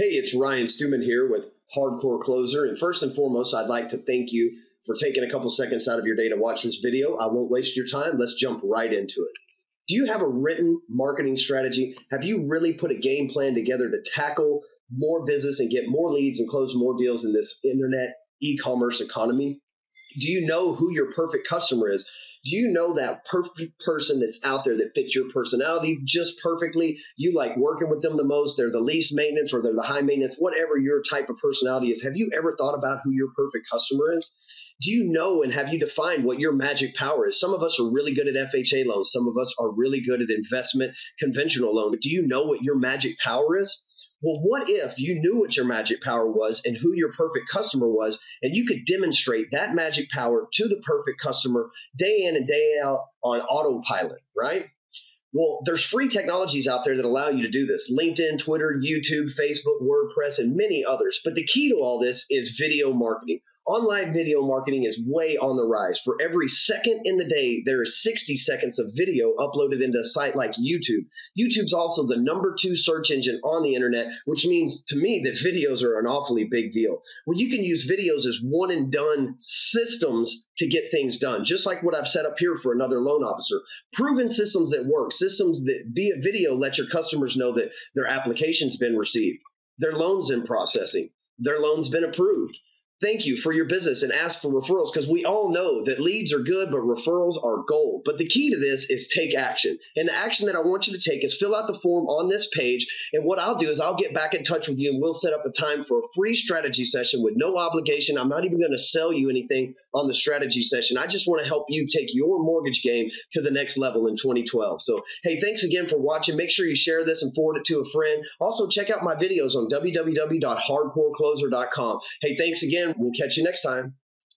Hey, it's Ryan Stewman here with Hardcore Closer. And first and foremost, I'd like to thank you for taking a couple seconds out of your day to watch this video. I won't waste your time. Let's jump right into it. Do you have a written marketing strategy? Have you really put a game plan together to tackle more business and get more leads and close more deals in this internet e-commerce economy? Do you know who your perfect customer is? Do you know that perfect person that's out there that fits your personality just perfectly? You like working with them the most. They're the least maintenance or they're the high maintenance, whatever your type of personality is. Have you ever thought about who your perfect customer is? Do you know and have you defined what your magic power is? Some of us are really good at FHA loans. Some of us are really good at investment conventional loan. But do you know what your magic power is? Well, what if you knew what your magic power was and who your perfect customer was, and you could demonstrate that magic power to the perfect customer day in and day out on autopilot, right? Well, there's free technologies out there that allow you to do this LinkedIn, Twitter, YouTube, Facebook, WordPress, and many others. But the key to all this is video marketing. Online video marketing is way on the rise. For every second in the day, there is 60 seconds of video uploaded into a site like YouTube. YouTube's also the number two search engine on the internet, which means to me that videos are an awfully big deal. Well, you can use videos as one and done systems to get things done, just like what I've set up here for another loan officer. Proven systems that work, systems that via video let your customers know that their application's been received, their loan's in processing, their loan's been approved thank you for your business and ask for referrals because we all know that leads are good, but referrals are gold. But the key to this is take action. And the action that I want you to take is fill out the form on this page. And what I'll do is I'll get back in touch with you and we'll set up a time for a free strategy session with no obligation. I'm not even going to sell you anything on the strategy session. I just want to help you take your mortgage game to the next level in 2012. So, hey, thanks again for watching. Make sure you share this and forward it to a friend. Also, check out my videos on www.hardcorecloser.com. Hey, thanks again. We'll catch you next time.